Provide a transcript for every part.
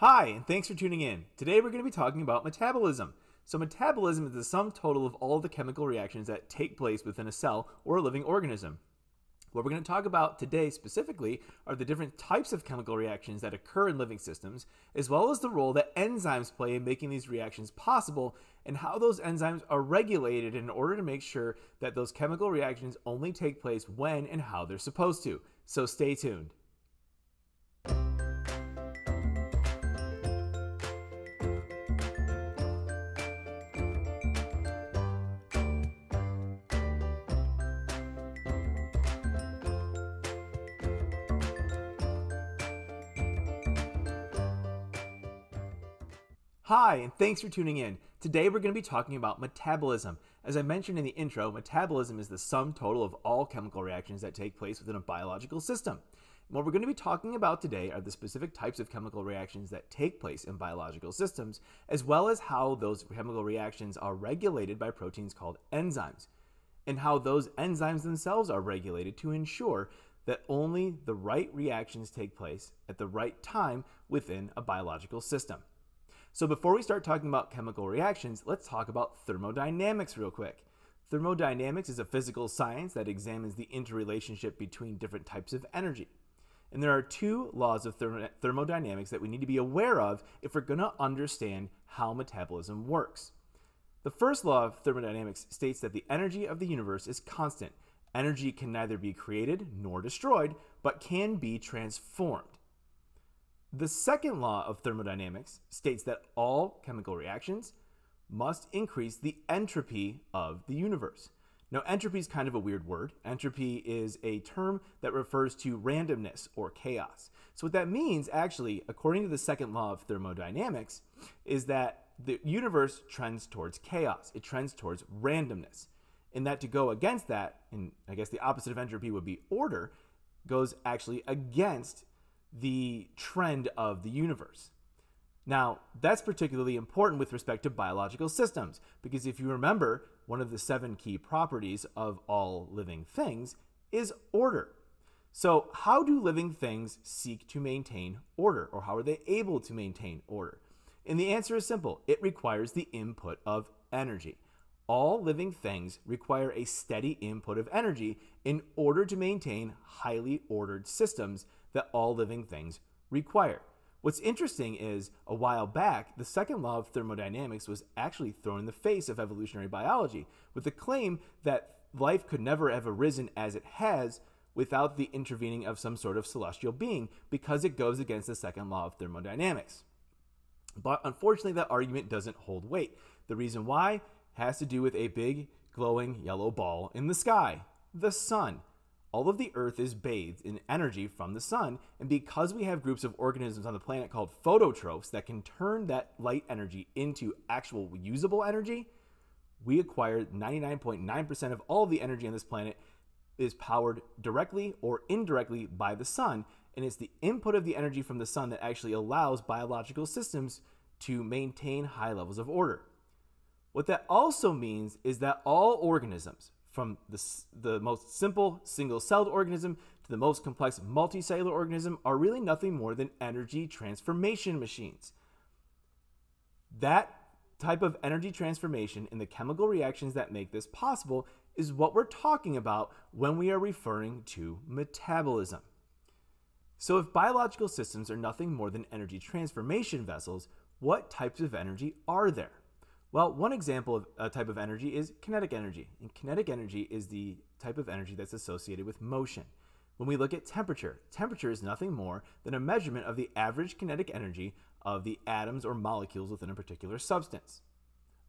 Hi, and thanks for tuning in. Today we're going to be talking about metabolism. So, metabolism is the sum total of all the chemical reactions that take place within a cell or a living organism. What we're going to talk about today specifically are the different types of chemical reactions that occur in living systems, as well as the role that enzymes play in making these reactions possible, and how those enzymes are regulated in order to make sure that those chemical reactions only take place when and how they're supposed to. So, stay tuned. Hi, and thanks for tuning in. Today we're going to be talking about metabolism. As I mentioned in the intro, metabolism is the sum total of all chemical reactions that take place within a biological system. And what we're going to be talking about today are the specific types of chemical reactions that take place in biological systems, as well as how those chemical reactions are regulated by proteins called enzymes, and how those enzymes themselves are regulated to ensure that only the right reactions take place at the right time within a biological system. So before we start talking about chemical reactions, let's talk about thermodynamics real quick. Thermodynamics is a physical science that examines the interrelationship between different types of energy. And there are two laws of thermodynamics that we need to be aware of if we're going to understand how metabolism works. The first law of thermodynamics states that the energy of the universe is constant. Energy can neither be created nor destroyed, but can be transformed. The second law of thermodynamics states that all chemical reactions must increase the entropy of the universe. Now, entropy is kind of a weird word. Entropy is a term that refers to randomness or chaos. So, what that means, actually, according to the second law of thermodynamics, is that the universe trends towards chaos, it trends towards randomness. And that to go against that, and I guess the opposite of entropy would be order, goes actually against the trend of the universe. Now, that's particularly important with respect to biological systems, because if you remember, one of the seven key properties of all living things is order. So, how do living things seek to maintain order, or how are they able to maintain order? And the answer is simple it requires the input of energy. All living things require a steady input of energy in order to maintain highly ordered systems that all living things require. What's interesting is a while back, the second law of thermodynamics was actually thrown in the face of evolutionary biology with the claim that life could never have arisen as it has without the intervening of some sort of celestial being because it goes against the second law of thermodynamics. But unfortunately, that argument doesn't hold weight. The reason why has to do with a big glowing yellow ball in the sky, the sun all of the Earth is bathed in energy from the sun, and because we have groups of organisms on the planet called phototrophs that can turn that light energy into actual usable energy, we acquire 99.9% of all of the energy on this planet is powered directly or indirectly by the sun, and it's the input of the energy from the sun that actually allows biological systems to maintain high levels of order. What that also means is that all organisms, from the, the most simple single celled organism to the most complex multicellular organism are really nothing more than energy transformation machines. That type of energy transformation in the chemical reactions that make this possible is what we're talking about when we are referring to metabolism. So, if biological systems are nothing more than energy transformation vessels, what types of energy are there? Well, one example of a type of energy is kinetic energy. And kinetic energy is the type of energy that's associated with motion. When we look at temperature, temperature is nothing more than a measurement of the average kinetic energy of the atoms or molecules within a particular substance.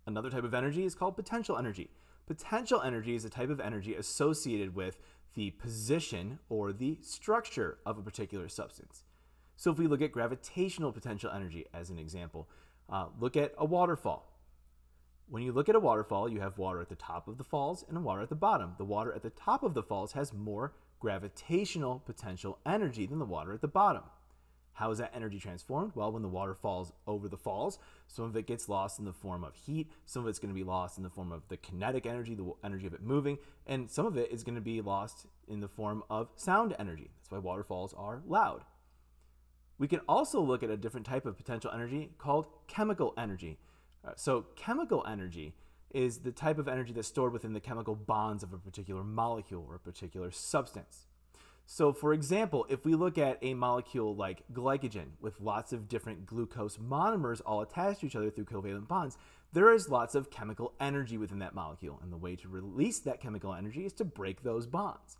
Another type of energy is called potential energy. Potential energy is a type of energy associated with the position or the structure of a particular substance. So if we look at gravitational potential energy as an example, uh, look at a waterfall. When you look at a waterfall, you have water at the top of the falls and water at the bottom. The water at the top of the falls has more gravitational potential energy than the water at the bottom. How is that energy transformed? Well, when the water falls over the falls, some of it gets lost in the form of heat, some of it's going to be lost in the form of the kinetic energy, the energy of it moving, and some of it is going to be lost in the form of sound energy. That's why waterfalls are loud. We can also look at a different type of potential energy called chemical energy. Uh, so, chemical energy is the type of energy that's stored within the chemical bonds of a particular molecule or a particular substance. So, for example, if we look at a molecule like glycogen with lots of different glucose monomers all attached to each other through covalent bonds, there is lots of chemical energy within that molecule. And the way to release that chemical energy is to break those bonds.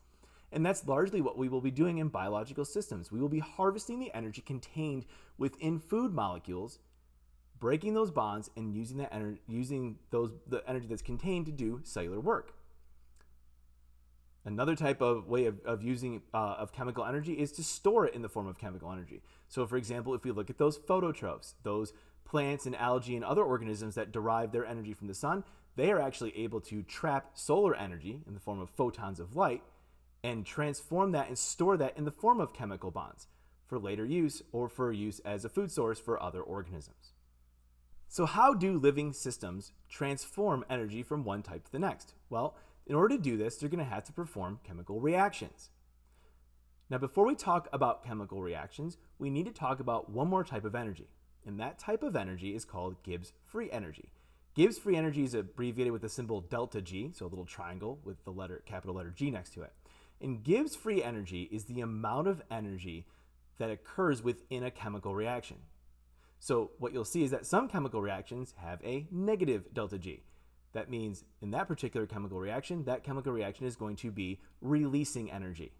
And that's largely what we will be doing in biological systems. We will be harvesting the energy contained within food molecules, breaking those bonds, and using that energy, using those the energy that's contained to do cellular work. Another type of way of, of using uh, of chemical energy is to store it in the form of chemical energy. So, for example, if we look at those phototrophs, those plants and algae and other organisms that derive their energy from the sun, they are actually able to trap solar energy in the form of photons of light and transform that and store that in the form of chemical bonds for later use or for use as a food source for other organisms. So, how do living systems transform energy from one type to the next? Well, in order to do this, they're going to have to perform chemical reactions. Now, before we talk about chemical reactions, we need to talk about one more type of energy. And that type of energy is called Gibbs free energy. Gibbs free energy is abbreviated with the symbol delta G, so a little triangle with the letter capital letter G next to it. And Gibbs free energy is the amount of energy that occurs within a chemical reaction. So what you'll see is that some chemical reactions have a negative delta G. That means in that particular chemical reaction, that chemical reaction is going to be releasing energy.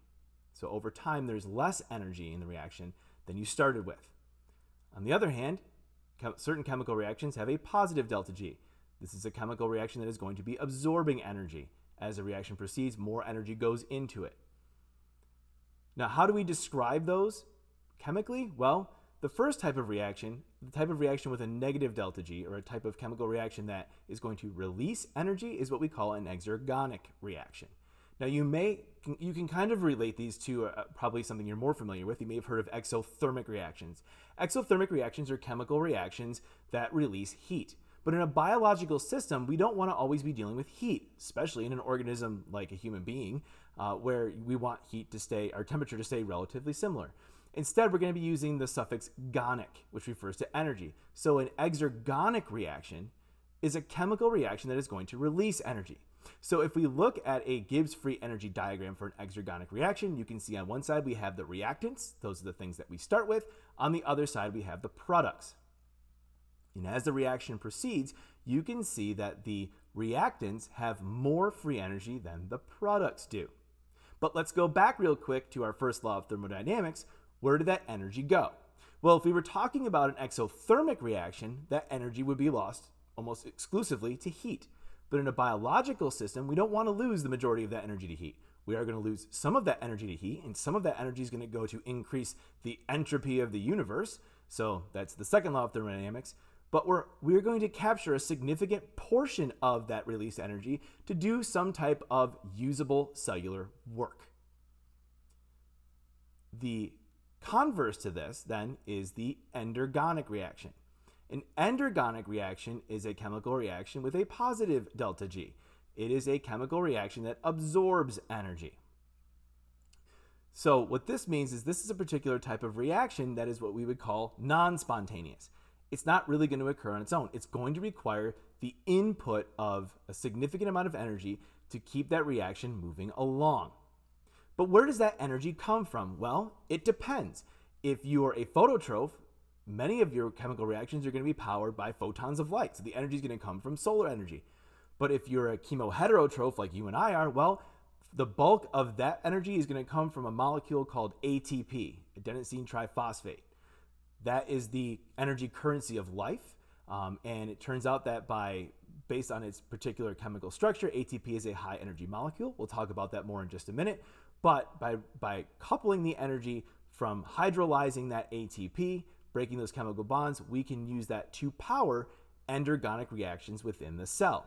So over time, there's less energy in the reaction than you started with. On the other hand, certain chemical reactions have a positive delta G. This is a chemical reaction that is going to be absorbing energy. As the reaction proceeds, more energy goes into it. Now, how do we describe those chemically? Well, the first type of reaction, the type of reaction with a negative delta G, or a type of chemical reaction that is going to release energy, is what we call an exergonic reaction. Now, you may you can kind of relate these to uh, probably something you're more familiar with. You may have heard of exothermic reactions. Exothermic reactions are chemical reactions that release heat. But in a biological system, we don't want to always be dealing with heat, especially in an organism like a human being, uh, where we want heat to stay, our temperature to stay relatively similar. Instead, we're going to be using the suffix gonic, which refers to energy. So an exergonic reaction is a chemical reaction that is going to release energy. So if we look at a Gibbs free energy diagram for an exergonic reaction, you can see on one side we have the reactants, those are the things that we start with. On the other side, we have the products. And as the reaction proceeds, you can see that the reactants have more free energy than the products do. But let's go back real quick to our first law of thermodynamics, where did that energy go? Well, if we were talking about an exothermic reaction, that energy would be lost almost exclusively to heat. But in a biological system, we don't want to lose the majority of that energy to heat. We are going to lose some of that energy to heat, and some of that energy is going to go to increase the entropy of the universe. So that's the second law of thermodynamics. But we're, we're going to capture a significant portion of that released energy to do some type of usable cellular work. The Converse to this, then, is the endergonic reaction. An endergonic reaction is a chemical reaction with a positive delta G. It is a chemical reaction that absorbs energy. So what this means is this is a particular type of reaction that is what we would call non-spontaneous. It's not really going to occur on its own. It's going to require the input of a significant amount of energy to keep that reaction moving along. But where does that energy come from? Well, it depends. If you are a phototroph, many of your chemical reactions are going to be powered by photons of light. So the energy is going to come from solar energy. But if you're a chemoheterotroph like you and I are, well, the bulk of that energy is going to come from a molecule called ATP, adenosine triphosphate. That is the energy currency of life. Um, and it turns out that by based on its particular chemical structure, ATP is a high energy molecule. We'll talk about that more in just a minute. But by, by coupling the energy from hydrolyzing that ATP, breaking those chemical bonds, we can use that to power endergonic reactions within the cell.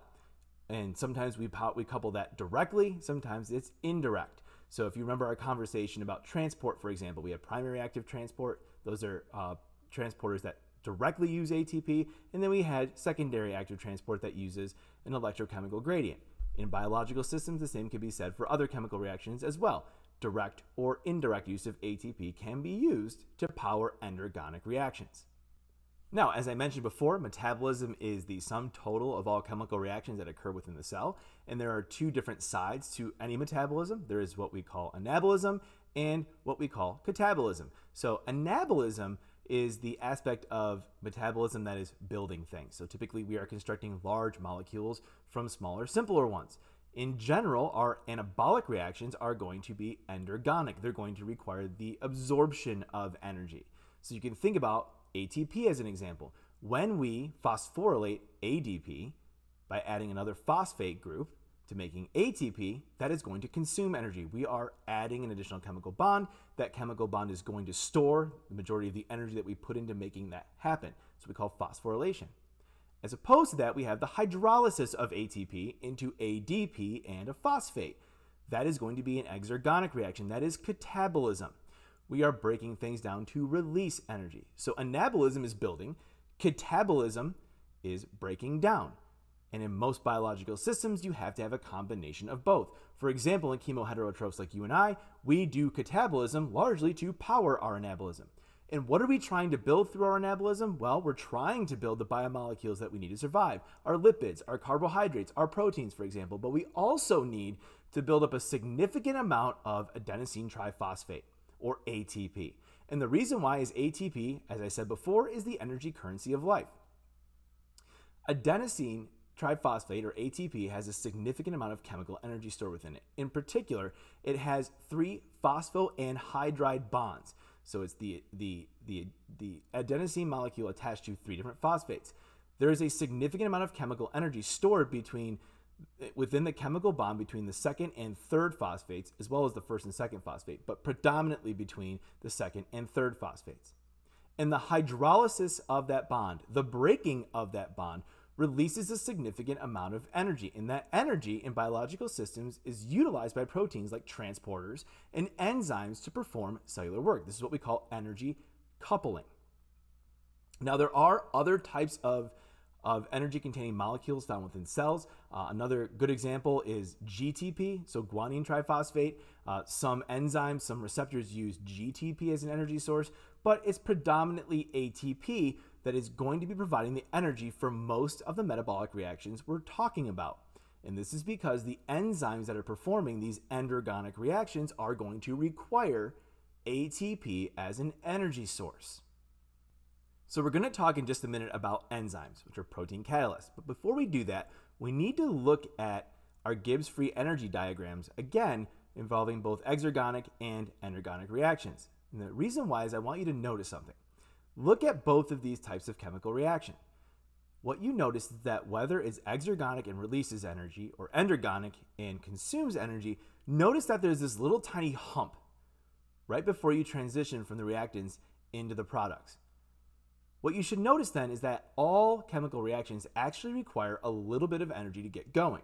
And sometimes we, we couple that directly, sometimes it's indirect. So if you remember our conversation about transport, for example, we have primary active transport. Those are uh, transporters that directly use ATP. And then we had secondary active transport that uses an electrochemical gradient. In biological systems, the same can be said for other chemical reactions as well. direct or indirect use of ATP can be used to power endergonic reactions. Now, as I mentioned before, metabolism is the sum total of all chemical reactions that occur within the cell, and there are two different sides to any metabolism. There is what we call anabolism and what we call catabolism. So, anabolism is the aspect of metabolism that is building things. So, typically, we are constructing large molecules from smaller, simpler ones. In general, our anabolic reactions are going to be endergonic. They're going to require the absorption of energy. So, you can think about ATP as an example. When we phosphorylate ADP by adding another phosphate group to making ATP, that is going to consume energy. We are adding an additional chemical bond. That chemical bond is going to store the majority of the energy that we put into making that happen. So we call phosphorylation. As opposed to that, we have the hydrolysis of ATP into ADP and a phosphate. That is going to be an exergonic reaction. That is catabolism we are breaking things down to release energy. So anabolism is building, catabolism is breaking down. And in most biological systems, you have to have a combination of both. For example, in chemoheterotrophs like you and I, we do catabolism largely to power our anabolism. And what are we trying to build through our anabolism? Well, we're trying to build the biomolecules that we need to survive our lipids, our carbohydrates, our proteins, for example. But we also need to build up a significant amount of adenosine triphosphate or ATP. And the reason why is ATP, as I said before, is the energy currency of life. Adenosine triphosphate or ATP has a significant amount of chemical energy stored within it. In particular, it has three phosphoanhydride bonds. So it's the, the, the, the adenosine molecule attached to three different phosphates. There is a significant amount of chemical energy stored between within the chemical bond between the second and third phosphates, as well as the first and second phosphate, but predominantly between the second and third phosphates. And the hydrolysis of that bond, the breaking of that bond, releases a significant amount of energy. And that energy in biological systems is utilized by proteins like transporters and enzymes to perform cellular work. This is what we call energy coupling. Now, there are other types of of energy containing molecules found within cells. Uh, another good example is GTP, so guanine triphosphate. Uh, some enzymes, some receptors use GTP as an energy source, but it's predominantly ATP that is going to be providing the energy for most of the metabolic reactions we're talking about. And this is because the enzymes that are performing these endergonic reactions are going to require ATP as an energy source. So we're going to talk in just a minute about enzymes, which are protein catalysts. But before we do that, we need to look at our Gibbs free energy diagrams, again, involving both exergonic and endergonic reactions. And the reason why is I want you to notice something. Look at both of these types of chemical reaction. What you notice is that whether it's exergonic and releases energy or endergonic and consumes energy, notice that there's this little tiny hump right before you transition from the reactants into the products. What you should notice then is that all chemical reactions actually require a little bit of energy to get going.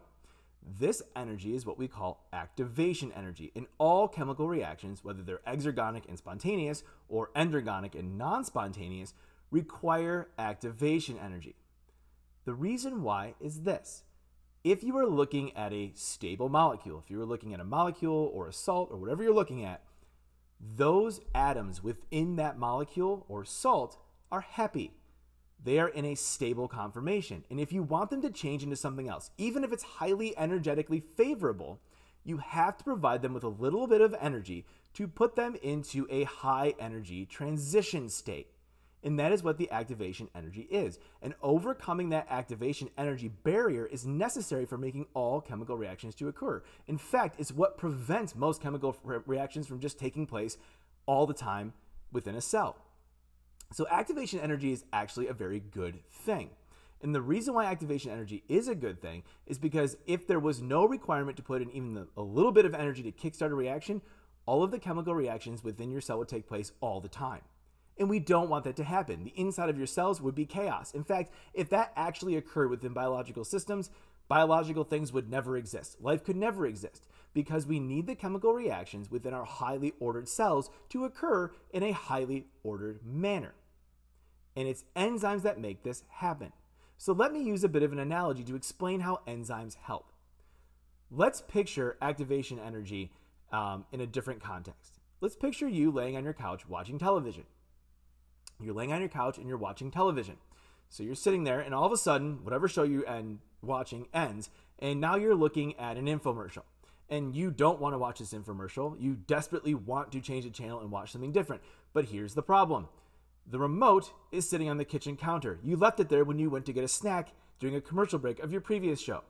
This energy is what we call activation energy. In all chemical reactions, whether they're exergonic and spontaneous or endergonic and non spontaneous, require activation energy. The reason why is this. If you are looking at a stable molecule, if you are looking at a molecule or a salt or whatever you're looking at, those atoms within that molecule or salt are happy. They are in a stable conformation. And if you want them to change into something else, even if it's highly energetically favorable, you have to provide them with a little bit of energy to put them into a high energy transition state. And that is what the activation energy is. And overcoming that activation energy barrier is necessary for making all chemical reactions to occur. In fact, it's what prevents most chemical re- reactions from just taking place all the time within a cell. So activation energy is actually a very good thing. And the reason why activation energy is a good thing is because if there was no requirement to put in even a little bit of energy to kickstart a reaction, all of the chemical reactions within your cell would take place all the time. And we don't want that to happen. The inside of your cells would be chaos. In fact, if that actually occurred within biological systems, biological things would never exist. Life could never exist because we need the chemical reactions within our highly ordered cells to occur in a highly ordered manner. And it's enzymes that make this happen. So let me use a bit of an analogy to explain how enzymes help. Let's picture activation energy um, in a different context. Let's picture you laying on your couch watching television. You're laying on your couch and you're watching television. So you're sitting there, and all of a sudden, whatever show you end watching ends, and now you're looking at an infomercial. And you don't want to watch this infomercial. You desperately want to change the channel and watch something different. But here's the problem the remote is sitting on the kitchen counter. You left it there when you went to get a snack during a commercial break of your previous show.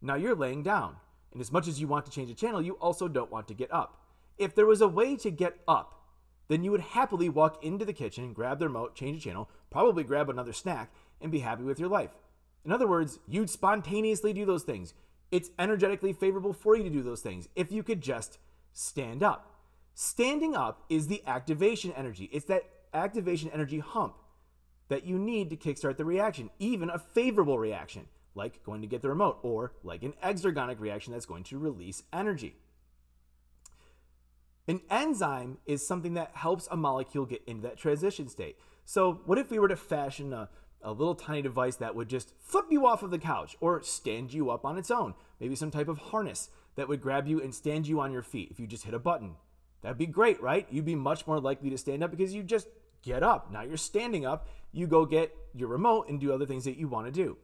Now you're laying down. And as much as you want to change the channel, you also don't want to get up. If there was a way to get up, then you would happily walk into the kitchen, grab the remote, change the channel, probably grab another snack, and be happy with your life. In other words, you'd spontaneously do those things. It's energetically favorable for you to do those things if you could just stand up. Standing up is the activation energy. It's that activation energy hump that you need to kickstart the reaction, even a favorable reaction, like going to get the remote, or like an exergonic reaction that's going to release energy. An enzyme is something that helps a molecule get into that transition state. So, what if we were to fashion a, a little tiny device that would just flip you off of the couch or stand you up on its own? Maybe some type of harness that would grab you and stand you on your feet if you just hit a button. That'd be great, right? You'd be much more likely to stand up because you just get up. Now you're standing up, you go get your remote and do other things that you want to do.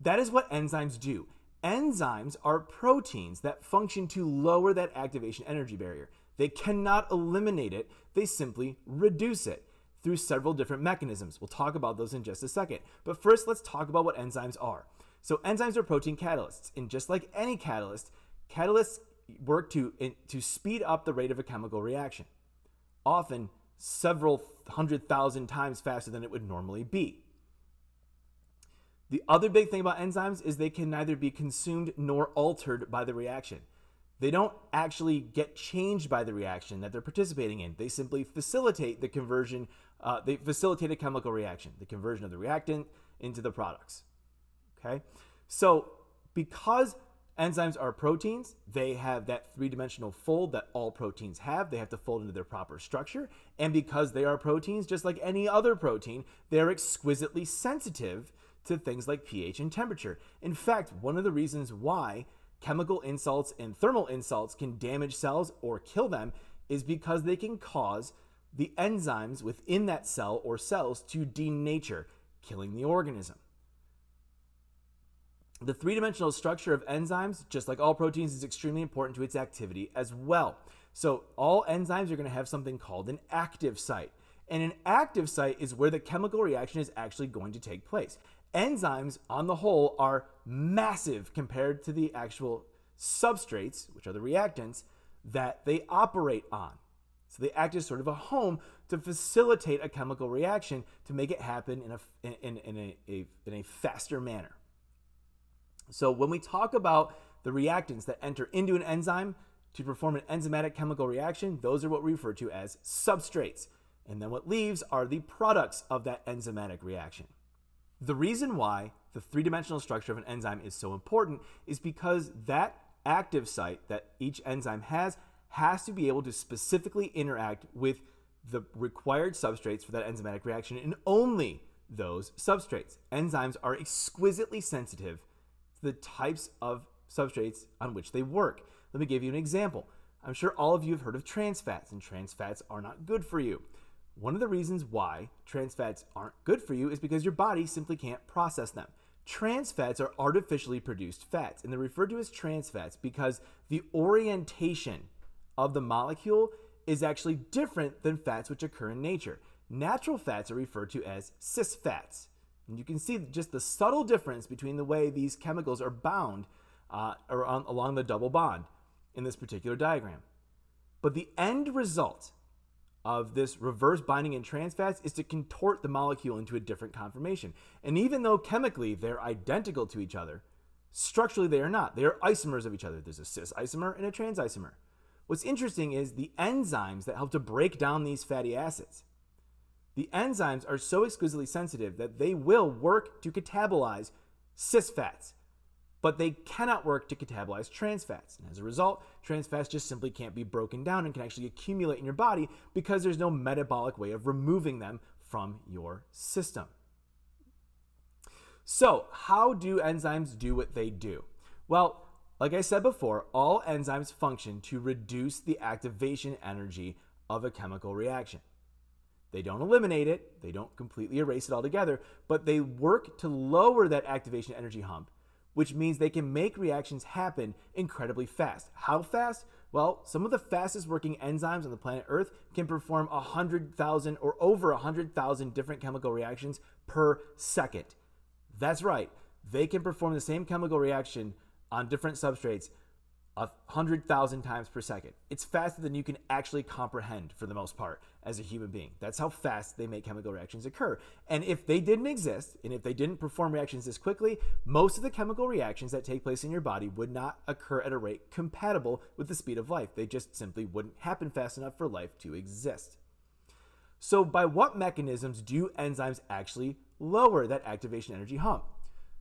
That is what enzymes do. Enzymes are proteins that function to lower that activation energy barrier. They cannot eliminate it, they simply reduce it through several different mechanisms. We'll talk about those in just a second. But first, let's talk about what enzymes are. So, enzymes are protein catalysts, and just like any catalyst, catalysts work to, to speed up the rate of a chemical reaction, often several hundred thousand times faster than it would normally be. The other big thing about enzymes is they can neither be consumed nor altered by the reaction. They don't actually get changed by the reaction that they're participating in. They simply facilitate the conversion, uh, they facilitate a chemical reaction, the conversion of the reactant into the products. Okay? So, because enzymes are proteins, they have that three dimensional fold that all proteins have. They have to fold into their proper structure. And because they are proteins, just like any other protein, they're exquisitely sensitive to things like pH and temperature. In fact, one of the reasons why chemical insults and thermal insults can damage cells or kill them is because they can cause the enzymes within that cell or cells to denature, killing the organism. The three dimensional structure of enzymes, just like all proteins, is extremely important to its activity as well. So, all enzymes are going to have something called an active site. And an active site is where the chemical reaction is actually going to take place enzymes on the whole are massive compared to the actual substrates, which are the reactants, that they operate on. So they act as sort of a home to facilitate a chemical reaction to make it happen in a, in, in, a, a, in a faster manner. So when we talk about the reactants that enter into an enzyme to perform an enzymatic chemical reaction, those are what we refer to as substrates. And then what leaves are the products of that enzymatic reaction. The reason why the three dimensional structure of an enzyme is so important is because that active site that each enzyme has has to be able to specifically interact with the required substrates for that enzymatic reaction and only those substrates. Enzymes are exquisitely sensitive to the types of substrates on which they work. Let me give you an example. I'm sure all of you have heard of trans fats, and trans fats are not good for you. One of the reasons why trans fats aren't good for you is because your body simply can't process them. Trans fats are artificially produced fats, and they're referred to as trans fats because the orientation of the molecule is actually different than fats which occur in nature. Natural fats are referred to as cis fats. And you can see just the subtle difference between the way these chemicals are bound uh, on, along the double bond in this particular diagram. But the end result of this reverse binding in trans fats is to contort the molecule into a different conformation. And even though chemically they're identical to each other, structurally they are not. They are isomers of each other. There's a cis isomer and a trans isomer. What's interesting is the enzymes that help to break down these fatty acids. The enzymes are so exquisitely sensitive that they will work to catabolize cis fats but they cannot work to catabolize trans fats. And as a result, trans fats just simply can't be broken down and can actually accumulate in your body because there's no metabolic way of removing them from your system. So, how do enzymes do what they do? Well, like I said before, all enzymes function to reduce the activation energy of a chemical reaction. They don't eliminate it, they don't completely erase it altogether, but they work to lower that activation energy hump, which means they can make reactions happen incredibly fast. How fast? Well, some of the fastest working enzymes on the planet Earth can perform 100,000 or over 100,000 different chemical reactions per second. That's right, they can perform the same chemical reaction on different substrates a hundred thousand times per second. It's faster than you can actually comprehend for the most part as a human being. That's how fast they make chemical reactions occur. And if they didn't exist, and if they didn't perform reactions this quickly, most of the chemical reactions that take place in your body would not occur at a rate compatible with the speed of life. They just simply wouldn't happen fast enough for life to exist. So, by what mechanisms do enzymes actually lower that activation energy hump?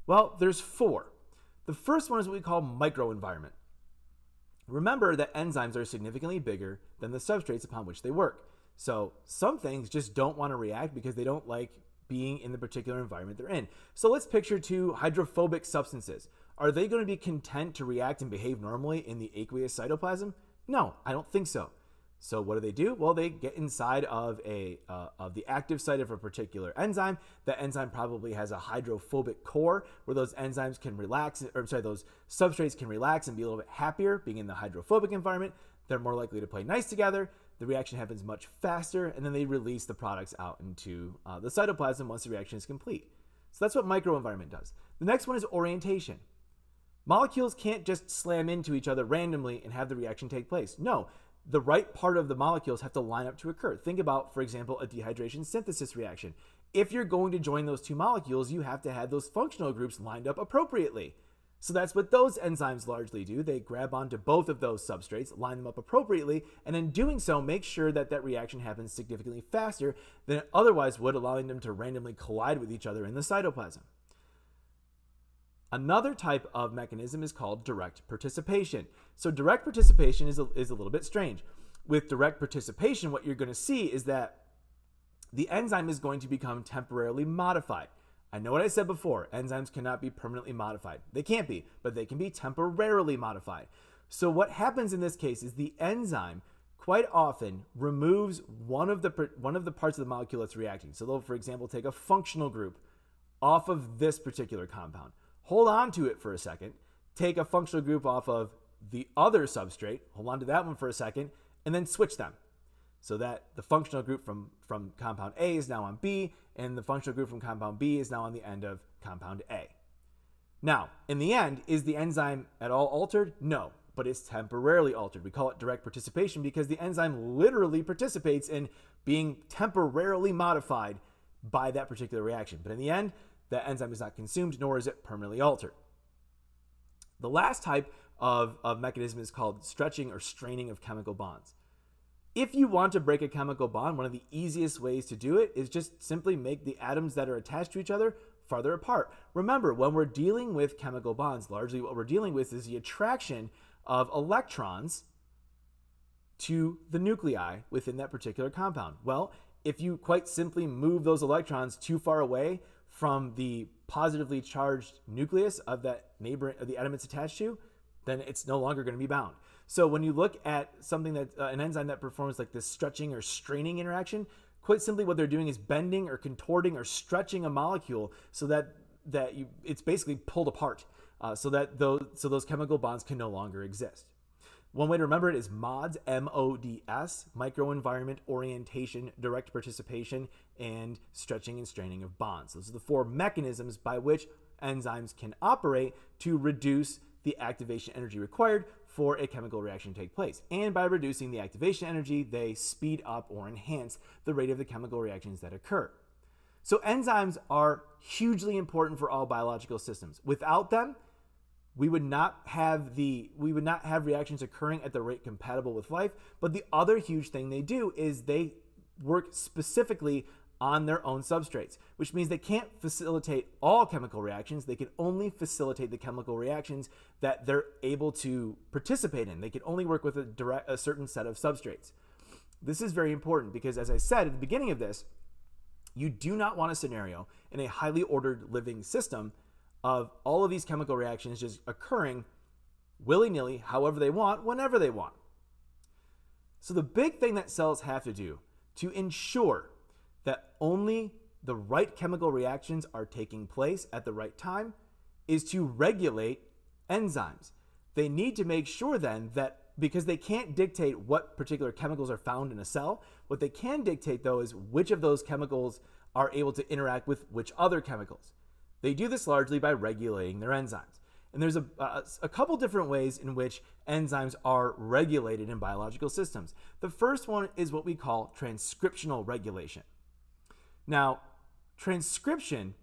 Well, there's four. The first one is what we call microenvironment. Remember that enzymes are significantly bigger than the substrates upon which they work. So some things just don't want to react because they don't like being in the particular environment they're in. So let's picture two hydrophobic substances. Are they going to be content to react and behave normally in the aqueous cytoplasm? No, I don't think so. So what do they do? Well, they get inside of a uh, of the active site of a particular enzyme. That enzyme probably has a hydrophobic core where those enzymes can relax, or sorry, those substrates can relax and be a little bit happier being in the hydrophobic environment. They're more likely to play nice together. The reaction happens much faster, and then they release the products out into uh, the cytoplasm once the reaction is complete. So that's what microenvironment does. The next one is orientation. Molecules can't just slam into each other randomly and have the reaction take place. No, the right part of the molecules have to line up to occur. Think about, for example, a dehydration synthesis reaction. If you're going to join those two molecules, you have to have those functional groups lined up appropriately. So that's what those enzymes largely do. They grab onto both of those substrates, line them up appropriately, and in doing so, make sure that that reaction happens significantly faster than it otherwise would, allowing them to randomly collide with each other in the cytoplasm. Another type of mechanism is called direct participation. So direct participation is a, is a little bit strange. With direct participation, what you're going to see is that the enzyme is going to become temporarily modified. I know what I said before, enzymes cannot be permanently modified. They can't be, but they can be temporarily modified. So what happens in this case is the enzyme quite often removes one of the one of the parts of the molecule that's reacting. So they'll, for example, take a functional group off of this particular compound hold on to it for a second, take a functional group off of the other substrate, hold on to that one for a second, and then switch them. So that the functional group from, from compound A is now on B, and the functional group from compound B is now on the end of compound A. Now, in the end, is the enzyme at all altered? No, but it's temporarily altered. We call it direct participation because the enzyme literally participates in being temporarily modified by that particular reaction. But in the end, that enzyme is not consumed, nor is it permanently altered. The last type of, of mechanism is called stretching or straining of chemical bonds. If you want to break a chemical bond, one of the easiest ways to do it is just simply make the atoms that are attached to each other farther apart. Remember, when we're dealing with chemical bonds, largely what we're dealing with is the attraction of electrons to the nuclei within that particular compound. Well, if you quite simply move those electrons too far away, from the positively charged nucleus of that neighbor of the atom it's attached to, then it's no longer going to be bound. So when you look at something that uh, an enzyme that performs like this stretching or straining interaction, quite simply what they're doing is bending or contorting or stretching a molecule so that that you, it's basically pulled apart, uh, so that those so those chemical bonds can no longer exist. One way to remember it is MODS, M O D S, microenvironment orientation, direct participation, and stretching and straining of bonds. Those are the four mechanisms by which enzymes can operate to reduce the activation energy required for a chemical reaction to take place. And by reducing the activation energy, they speed up or enhance the rate of the chemical reactions that occur. So enzymes are hugely important for all biological systems. Without them, we would not have the we would not have reactions occurring at the rate compatible with life. But the other huge thing they do is they work specifically on their own substrates which means they can't facilitate all chemical reactions. They can only facilitate the chemical reactions that they're able to participate in. They can only work with a direct a certain set of substrates. This is very important because as i said at the beginning of this you do not want a scenario in a highly ordered living system of all of these chemical reactions just occurring willy nilly, however they want, whenever they want. So, the big thing that cells have to do to ensure that only the right chemical reactions are taking place at the right time is to regulate enzymes. They need to make sure then that because they can't dictate what particular chemicals are found in a cell, what they can dictate though is which of those chemicals are able to interact with which other chemicals. They do this largely by regulating their enzymes. And there's a, a, couple different ways in which enzymes are regulated in biological systems. The first one is what we call transcriptional regulation. Now, transcription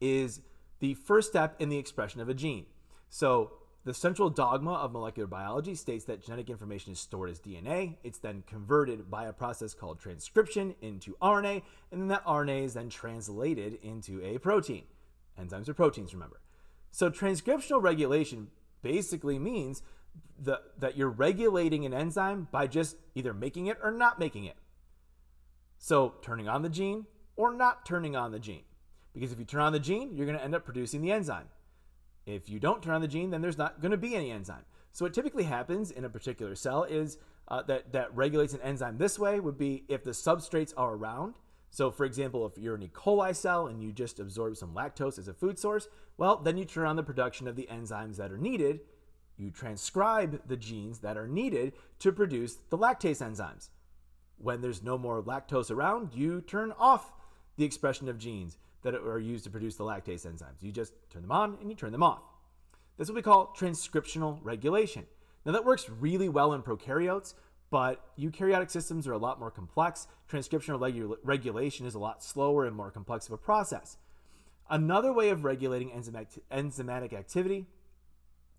is the first step in the expression of a gene. So, the central dogma of molecular biology states that genetic information is stored as DNA. It's then converted by a process called transcription into RNA, and then that RNA is then translated into a protein. Enzymes are proteins, remember. So transcriptional regulation basically means the, that you're regulating an enzyme by just either making it or not making it. So turning on the gene or not turning on the gene. Because if you turn on the gene, you're going to end up producing the enzyme. If you don't turn on the gene, then there's not going to be any enzyme. So what typically happens in a particular cell is uh, that, that regulates an enzyme this way would be if the substrates are around, so, for example, if you're an E. coli cell and you just absorb some lactose as a food source, well, then you turn on the production of the enzymes that are needed. You transcribe the genes that are needed to produce the lactase enzymes. When there's no more lactose around, you turn off the expression of genes that are used to produce the lactase enzymes. You just turn them on and you turn them off. That's what we call transcriptional regulation. Now, that works really well in prokaryotes, but eukaryotic systems are a lot more complex. Transcriptional regu regulation is a lot slower and more complex of a process. Another way of regulating enzymatic activity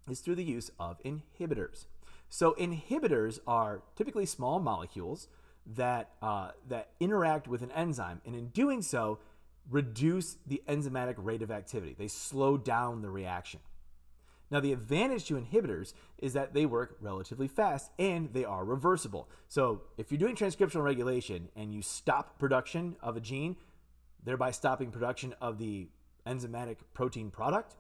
is through the use of inhibitors. So inhibitors are typically small molecules that, uh, that interact with an enzyme, and in doing so, reduce the enzymatic rate of activity. They slow down the reaction. Now, the advantage to inhibitors is that they work relatively fast and they are reversible. So, if you're doing transcriptional regulation and you stop production of a gene, thereby stopping production of the enzymatic protein product,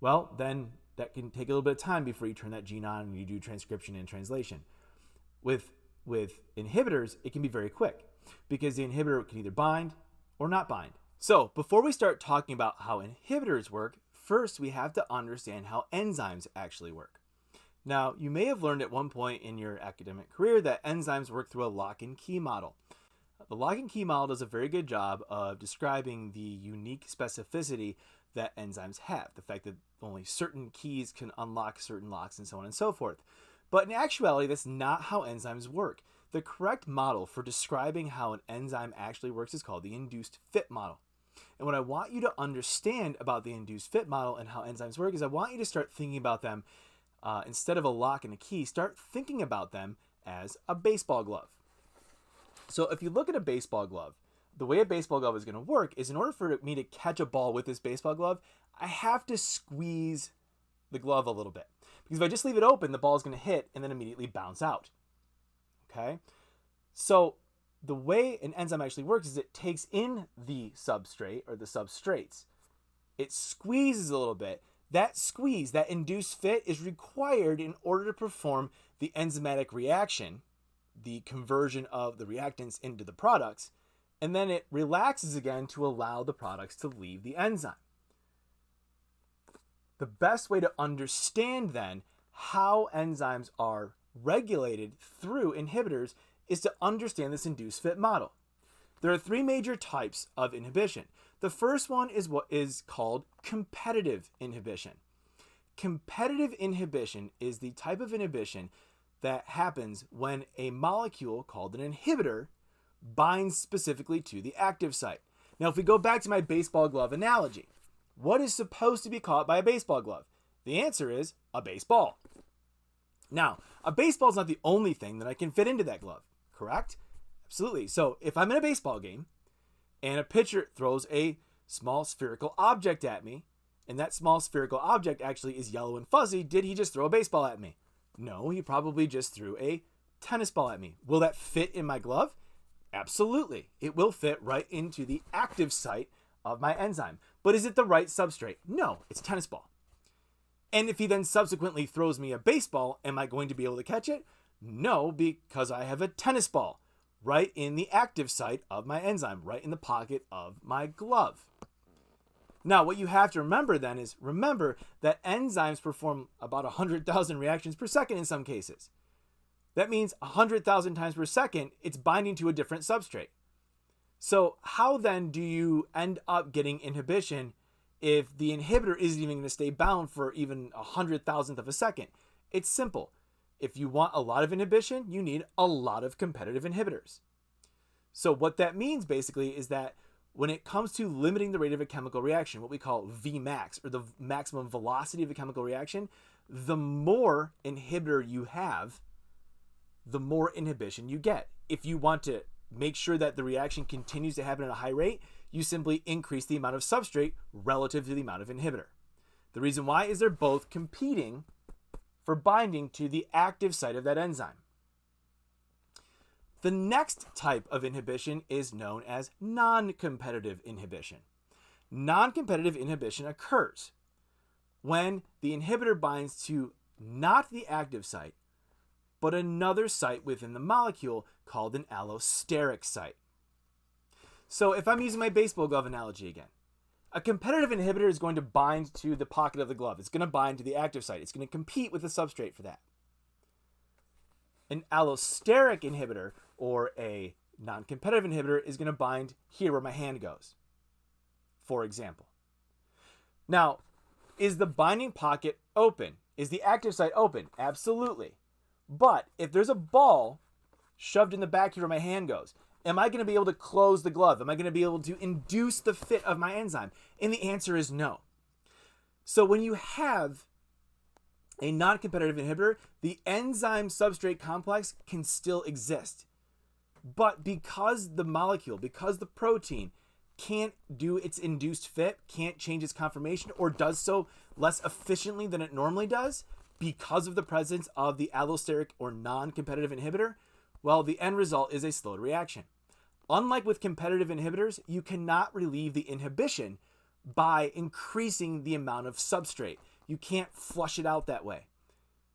well, then that can take a little bit of time before you turn that gene on and you do transcription and translation. With with inhibitors, it can be very quick because the inhibitor can either bind or not bind. So, before we start talking about how inhibitors work, first we have to understand how enzymes actually work. Now, you may have learned at one point in your academic career that enzymes work through a lock and key model. The lock and key model does a very good job of describing the unique specificity that enzymes have, the fact that only certain keys can unlock certain locks and so on and so forth. But in actuality, that's not how enzymes work. The correct model for describing how an enzyme actually works is called the induced fit model. And what I want you to understand about the induced fit model and how enzymes work is I want you to start thinking about them uh, instead of a lock and a key, start thinking about them as a baseball glove. So if you look at a baseball glove, the way a baseball glove is going to work is in order for me to catch a ball with this baseball glove, I have to squeeze the glove a little bit. Because if I just leave it open, the ball is going to hit and then immediately bounce out. Okay? So the way an enzyme actually works is it takes in the substrate or the substrates. It squeezes a little bit. That squeeze, that induced fit, is required in order to perform the enzymatic reaction, the conversion of the reactants into the products, and then it relaxes again to allow the products to leave the enzyme. The best way to understand then how enzymes are regulated through inhibitors is to understand this induced fit model. There are three major types of inhibition. The first one is what is called competitive inhibition. Competitive inhibition is the type of inhibition that happens when a molecule called an inhibitor binds specifically to the active site. Now, if we go back to my baseball glove analogy, what is supposed to be caught by a baseball glove? The answer is a baseball. Now, a baseball is not the only thing that I can fit into that glove correct? Absolutely. So if I'm in a baseball game and a pitcher throws a small spherical object at me, and that small spherical object actually is yellow and fuzzy, did he just throw a baseball at me? No, he probably just threw a tennis ball at me. Will that fit in my glove? Absolutely. It will fit right into the active site of my enzyme. But is it the right substrate? No, it's tennis ball. And if he then subsequently throws me a baseball, am I going to be able to catch it? No, because I have a tennis ball right in the active site of my enzyme, right in the pocket of my glove. Now, what you have to remember then is remember that enzymes perform about 100,000 reactions per second in some cases. That means 100,000 times per second, it's binding to a different substrate. So, how then do you end up getting inhibition if the inhibitor isn't even going to stay bound for even a hundred thousandth of a second? It's simple. If you want a lot of inhibition, you need a lot of competitive inhibitors. So, what that means basically is that when it comes to limiting the rate of a chemical reaction, what we call Vmax, or the maximum velocity of a chemical reaction, the more inhibitor you have, the more inhibition you get. If you want to make sure that the reaction continues to happen at a high rate, you simply increase the amount of substrate relative to the amount of inhibitor. The reason why is they're both competing for binding to the active site of that enzyme. The next type of inhibition is known as non-competitive inhibition. Non-competitive inhibition occurs when the inhibitor binds to not the active site, but another site within the molecule called an allosteric site. So if I'm using my baseball glove analogy again, a competitive inhibitor is going to bind to the pocket of the glove. It's going to bind to the active site. It's going to compete with the substrate for that. An allosteric inhibitor or a non-competitive inhibitor is going to bind here where my hand goes, for example. Now, is the binding pocket open? Is the active site open? Absolutely. But if there's a ball shoved in the back here where my hand goes, am I going to be able to close the glove? Am I going to be able to induce the fit of my enzyme? And the answer is no. So when you have a non-competitive inhibitor, the enzyme substrate complex can still exist. But because the molecule, because the protein can't do its induced fit, can't change its conformation, or does so less efficiently than it normally does, because of the presence of the allosteric or non-competitive inhibitor, well, the end result is a slowed reaction. Unlike with competitive inhibitors, you cannot relieve the inhibition by increasing the amount of substrate. You can't flush it out that way.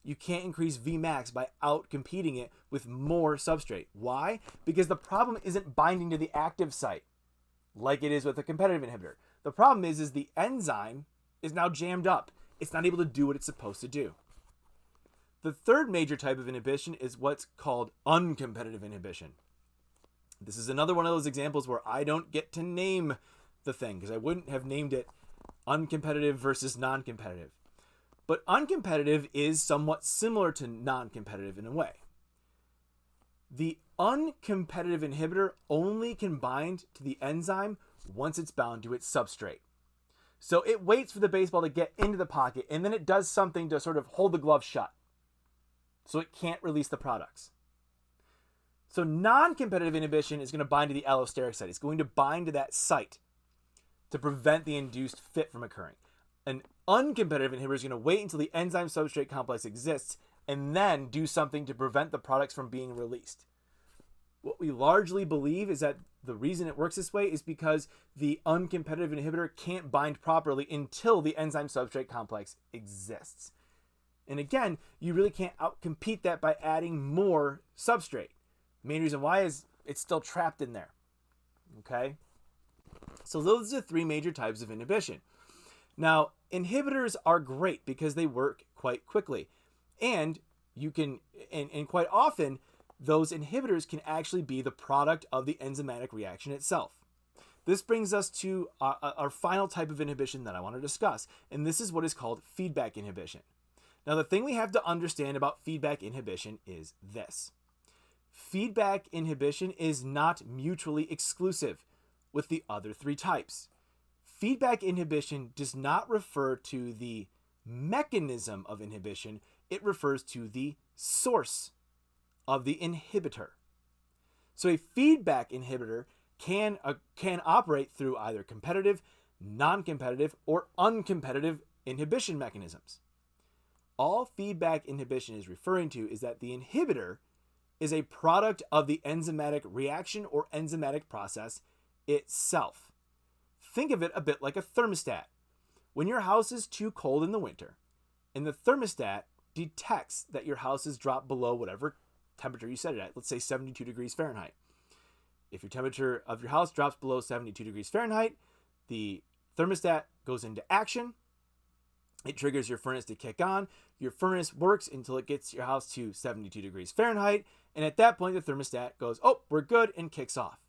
You can't increase Vmax by outcompeting it with more substrate. Why? Because the problem isn't binding to the active site like it is with a competitive inhibitor. The problem is, is the enzyme is now jammed up. It's not able to do what it's supposed to do. The third major type of inhibition is what's called uncompetitive inhibition. This is another one of those examples where I don't get to name the thing because I wouldn't have named it uncompetitive versus non-competitive. But uncompetitive is somewhat similar to non-competitive in a way. The uncompetitive inhibitor only can bind to the enzyme once it's bound to its substrate. So it waits for the baseball to get into the pocket and then it does something to sort of hold the glove shut so it can't release the products. So non-competitive inhibition is going to bind to the allosteric site. It's going to bind to that site to prevent the induced fit from occurring. An uncompetitive inhibitor is going to wait until the enzyme substrate complex exists and then do something to prevent the products from being released. What we largely believe is that the reason it works this way is because the uncompetitive inhibitor can't bind properly until the enzyme substrate complex exists. And again, you really can't outcompete that by adding more substrate. Main reason why is it's still trapped in there. Okay? So those are the three major types of inhibition. Now, inhibitors are great because they work quite quickly. And you can, and, and quite often, those inhibitors can actually be the product of the enzymatic reaction itself. This brings us to our, our final type of inhibition that I want to discuss, and this is what is called feedback inhibition. Now, the thing we have to understand about feedback inhibition is this. Feedback inhibition is not mutually exclusive with the other three types. Feedback inhibition does not refer to the mechanism of inhibition, it refers to the source of the inhibitor. So a feedback inhibitor can, uh, can operate through either competitive, non-competitive, or uncompetitive inhibition mechanisms all feedback inhibition is referring to is that the inhibitor is a product of the enzymatic reaction or enzymatic process itself. Think of it a bit like a thermostat. When your house is too cold in the winter, And the thermostat detects that your house has dropped below whatever temperature you set it at, let's say 72 degrees Fahrenheit. If your temperature of your house drops below 72 degrees Fahrenheit, the thermostat goes into action. It triggers your furnace to kick on. Your furnace works until it gets your house to 72 degrees Fahrenheit. And at that point, the thermostat goes, oh, we're good, and kicks off.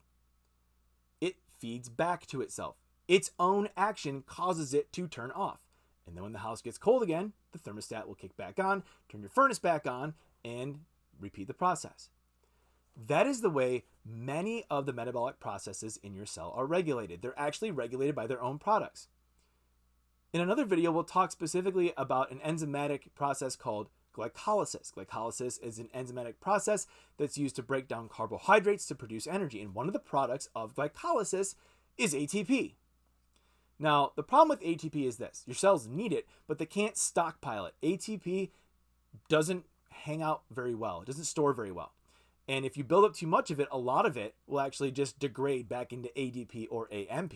It feeds back to itself. Its own action causes it to turn off. And then when the house gets cold again, the thermostat will kick back on, turn your furnace back on, and repeat the process. That is the way many of the metabolic processes in your cell are regulated. They're actually regulated by their own products. In another video, we'll talk specifically about an enzymatic process called glycolysis. Glycolysis is an enzymatic process that's used to break down carbohydrates to produce energy. And one of the products of glycolysis is ATP. Now, the problem with ATP is this your cells need it, but they can't stockpile it. ATP doesn't hang out very well, it doesn't store very well. And if you build up too much of it, a lot of it will actually just degrade back into ADP or AMP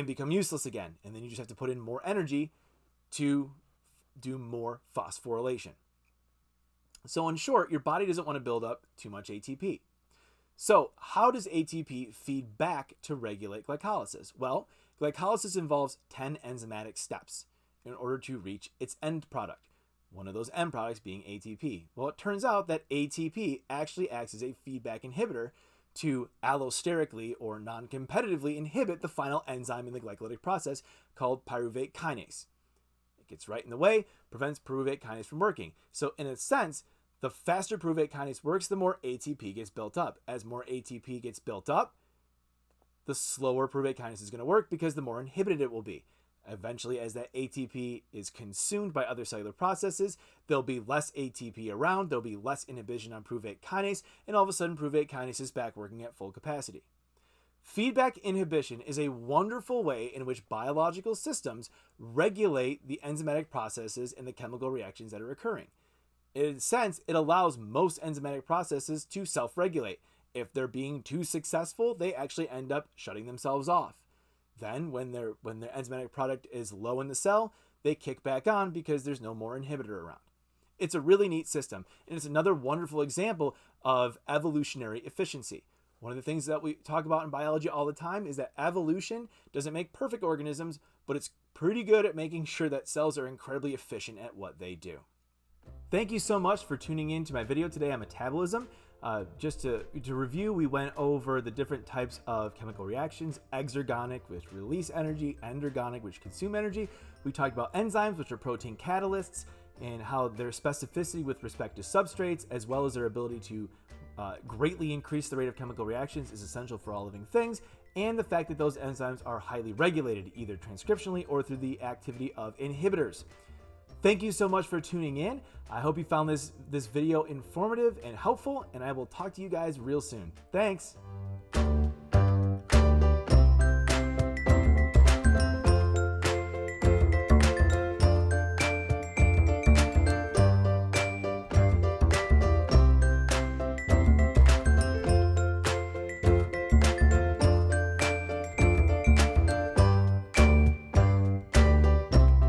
and become useless again. And then you just have to put in more energy to do more phosphorylation. So, in short, your body doesn't want to build up too much ATP. So, how does ATP feed back to regulate glycolysis? Well, glycolysis involves 10 enzymatic steps in order to reach its end product one of those end products being ATP. Well, it turns out that ATP actually acts as a feedback inhibitor to allosterically or non competitively inhibit the final enzyme in the glycolytic process called pyruvate kinase. It gets right in the way, prevents pyruvate kinase from working. So, in a sense, the faster pyruvate kinase works, the more ATP gets built up. As more ATP gets built up, the slower pyruvate kinase is going to work because the more inhibited it will be. Eventually, as that ATP is consumed by other cellular processes, there'll be less ATP around, there'll be less inhibition on pyruvate kinase, and all of a sudden pyruvate kinase is back working at full capacity. Feedback inhibition is a wonderful way in which biological systems regulate the enzymatic processes and the chemical reactions that are occurring. In a sense, it allows most enzymatic processes to self regulate. If they're being too successful, they actually end up shutting themselves off. Then, when their when their enzymatic product is low in the cell, they kick back on because there's no more inhibitor around. It's a really neat system, and it's another wonderful example of evolutionary efficiency. One of the things that we talk about in biology all the time is that evolution doesn't make perfect organisms, but it's pretty good at making sure that cells are incredibly efficient at what they do. Thank you so much for tuning in to my video today on metabolism. Uh, just to, to review, we went over the different types of chemical reactions, exergonic, which release energy, endergonic, which consume energy. We talked about enzymes, which are protein catalysts, and how their specificity with respect to substrates, as well as their ability to uh, greatly increase the rate of chemical reactions is essential for all living things, and the fact that those enzymes are highly regulated, either transcriptionally or through the activity of inhibitors. Thank you so much for tuning in. I hope you found this, this video informative and helpful, and I will talk to you guys real soon. Thanks.